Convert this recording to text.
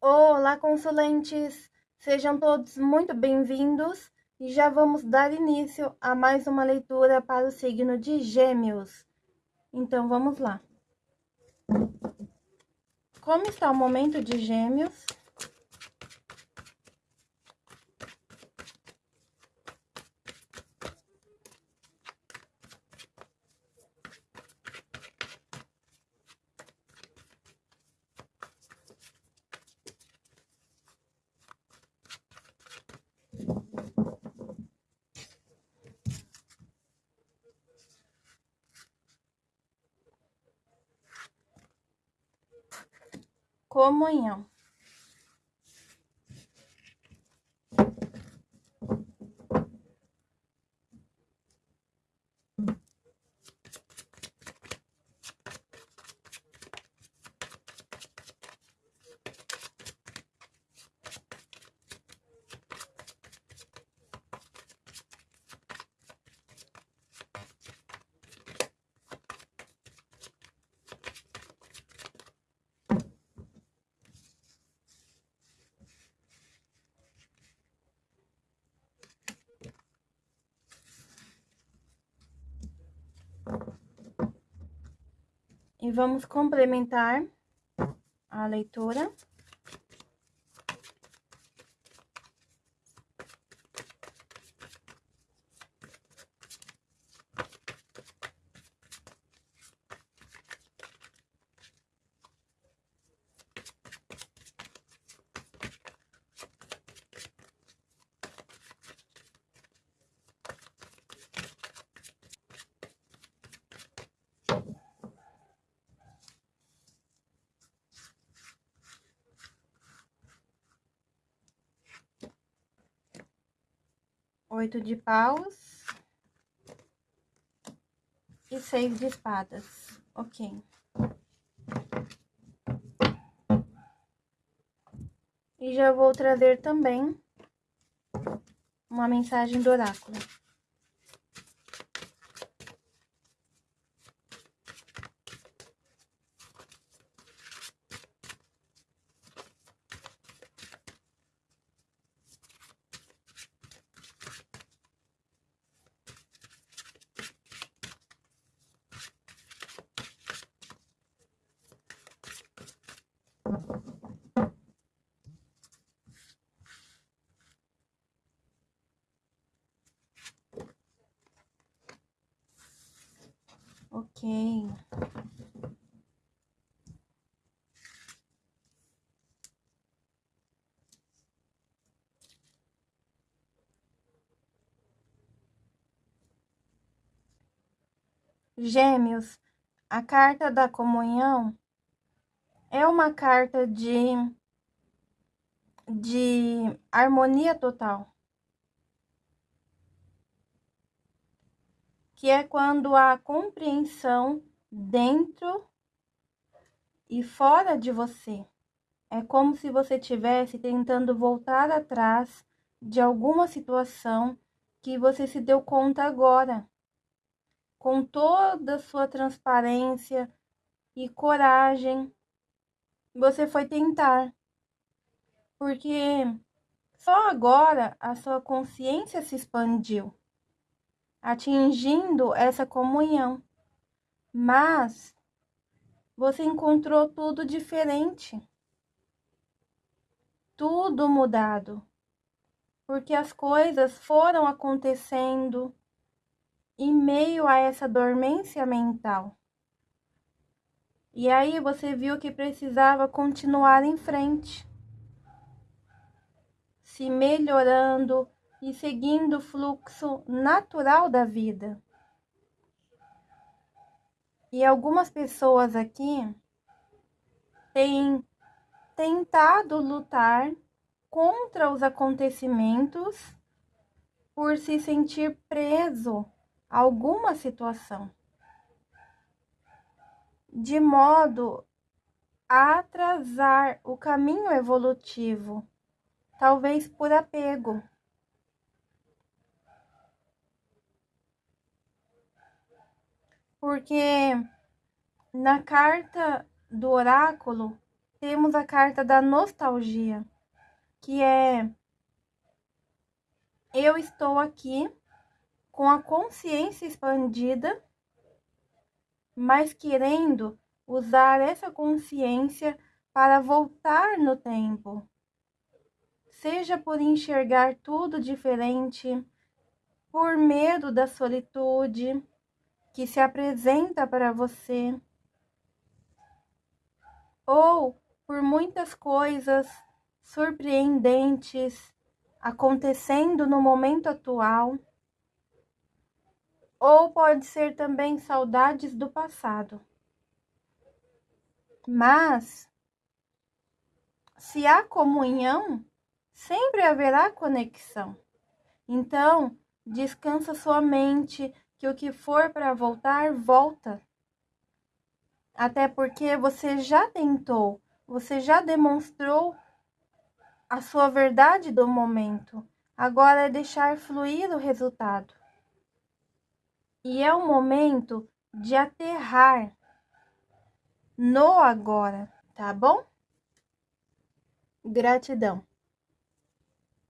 Olá, consulentes! Sejam todos muito bem-vindos e já vamos dar início a mais uma leitura para o signo de Gêmeos. Então, vamos lá. Como está o momento de Gêmeos? Comunhão. E vamos complementar a leitura. Oito de paus e seis de espadas, ok. E já vou trazer também uma mensagem do oráculo. Ok. Gêmeos, a carta da comunhão é uma carta de, de harmonia total. Que é quando há compreensão dentro e fora de você. É como se você estivesse tentando voltar atrás de alguma situação que você se deu conta agora. Com toda a sua transparência e coragem, você foi tentar. Porque só agora a sua consciência se expandiu atingindo essa comunhão. Mas você encontrou tudo diferente. Tudo mudado. Porque as coisas foram acontecendo em meio a essa dormência mental. E aí você viu que precisava continuar em frente, se melhorando, e seguindo o fluxo natural da vida. E algumas pessoas aqui têm tentado lutar contra os acontecimentos por se sentir preso a alguma situação, de modo a atrasar o caminho evolutivo, talvez por apego. Porque na carta do oráculo temos a carta da nostalgia, que é eu estou aqui com a consciência expandida, mas querendo usar essa consciência para voltar no tempo. Seja por enxergar tudo diferente, por medo da solitude que se apresenta para você, ou por muitas coisas surpreendentes acontecendo no momento atual, ou pode ser também saudades do passado. Mas, se há comunhão, sempre haverá conexão. Então, descansa sua mente, que o que for para voltar, volta. Até porque você já tentou, você já demonstrou a sua verdade do momento. Agora é deixar fluir o resultado. E é o momento de aterrar no agora, tá bom? Gratidão.